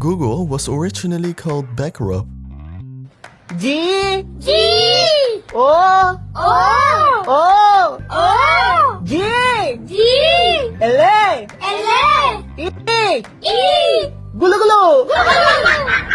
Google was originally called Backrub. G G O O O O G G L L E E E E Gulu gulu Gulu